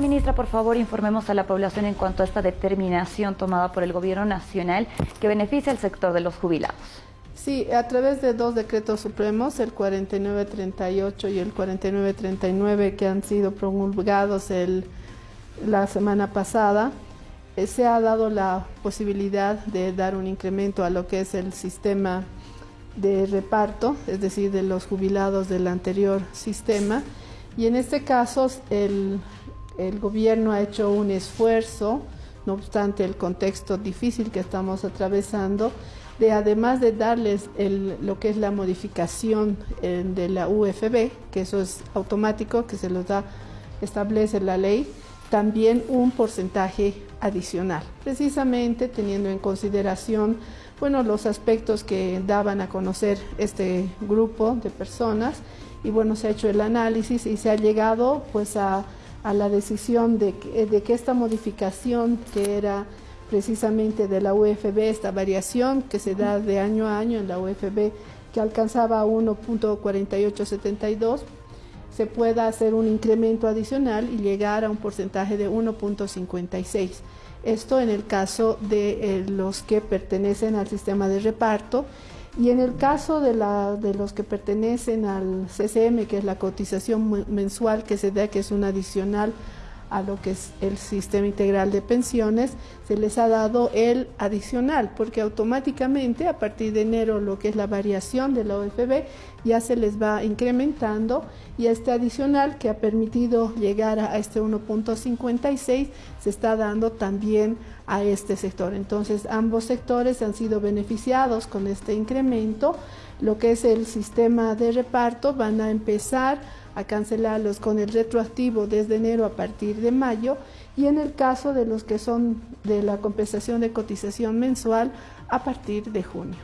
Ministra, por favor, informemos a la población en cuanto a esta determinación tomada por el Gobierno Nacional que beneficia al sector de los jubilados. Sí, a través de dos decretos supremos, el 4938 y el 4939, que han sido promulgados la semana pasada, eh, se ha dado la posibilidad de dar un incremento a lo que es el sistema de reparto, es decir, de los jubilados del anterior sistema. Y en este caso, el, el gobierno ha hecho un esfuerzo, no obstante el contexto difícil que estamos atravesando, de además de darles lo que es la modificación de la UFB, que eso es automático, que se los da, establece la ley, también un porcentaje adicional, precisamente teniendo en consideración bueno, los aspectos que daban a conocer este grupo de personas y bueno, se ha hecho el análisis y se ha llegado pues a, la decisión de de que esta modificación que era precisamente de la UFB, esta variación que se da de año a año en la UFB, que alcanzaba 1.4872, se pueda hacer un incremento adicional y llegar a un porcentaje de 1.56. Esto en el caso de eh, los que pertenecen al sistema de reparto y en el caso de, la, de los que pertenecen al CCM, que es la cotización mensual que se da, que es un adicional a lo que es el sistema integral de pensiones, se les ha dado el adicional, porque automáticamente a partir de enero lo que es la variación de la OFB ya se les va incrementando y este adicional que ha permitido llegar a este 1.56 se está dando también a este sector. Entonces ambos sectores han sido beneficiados con este incremento. Lo que es el sistema de reparto van a empezar a cancelarlos con el retroactivo desde enero a partir de mayo y en el caso de los que son de la compensación de cotización mensual a partir de junio.